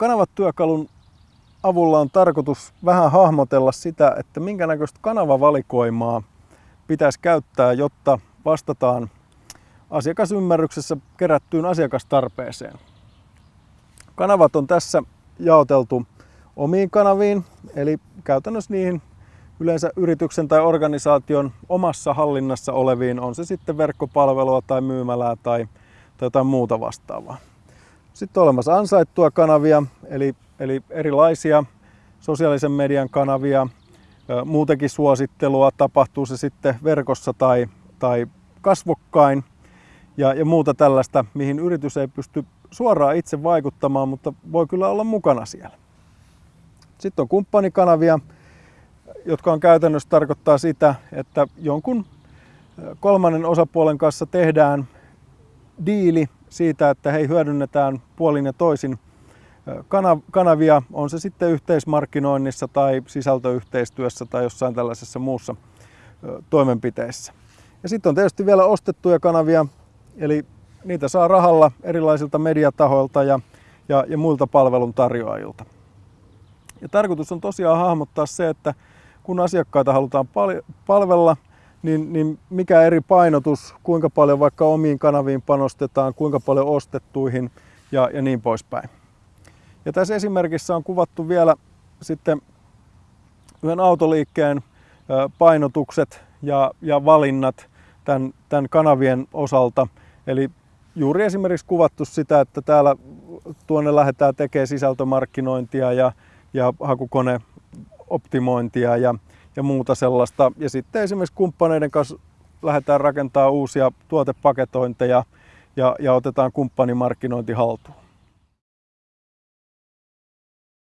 Kanavat-työkalun avulla on tarkoitus vähän hahmotella sitä, että minkä näköistä kanavavalikoimaa pitäisi käyttää, jotta vastataan asiakasymmärryksessä kerättyyn asiakastarpeeseen. Kanavat on tässä jaoteltu omiin kanaviin, eli käytännössä niihin yleensä yrityksen tai organisaation omassa hallinnassa oleviin, on se sitten verkkopalvelua tai myymälää tai, tai jotain muuta vastaavaa. Sitten on olemassa ansaittua kanavia, eli, eli erilaisia sosiaalisen median kanavia, muutenkin suosittelua, tapahtuu se sitten verkossa tai, tai kasvokkain ja, ja muuta tällaista, mihin yritys ei pysty suoraan itse vaikuttamaan, mutta voi kyllä olla mukana siellä. Sitten on kumppanikanavia, jotka on käytännössä tarkoittaa sitä, että jonkun kolmannen osapuolen kanssa tehdään diili siitä, että hei hyödynnetään puolin ja toisin kanavia, on se sitten yhteismarkkinoinnissa tai sisältöyhteistyössä tai jossain tällaisessa muussa toimenpiteessä. Ja sitten on tietysti vielä ostettuja kanavia, eli niitä saa rahalla erilaisilta mediatahoilta ja, ja, ja muilta palveluntarjoajilta. Ja tarkoitus on tosiaan hahmottaa se, että kun asiakkaita halutaan palvella, niin, niin mikä eri painotus, kuinka paljon vaikka omiin kanaviin panostetaan, kuinka paljon ostettuihin ja, ja niin poispäin. Ja tässä esimerkissä on kuvattu vielä sitten yhden autoliikkeen painotukset ja, ja valinnat tämän, tämän kanavien osalta. Eli juuri esimerkiksi kuvattu sitä, että täällä tuonne lähdetään tekemään sisältömarkkinointia ja, ja hakukoneoptimointia ja, ja muuta sellaista. Ja sitten esimerkiksi kumppaneiden kanssa lähdetään rakentamaan uusia tuotepaketointeja ja, ja otetaan kumppanimarkkinointi haltuun.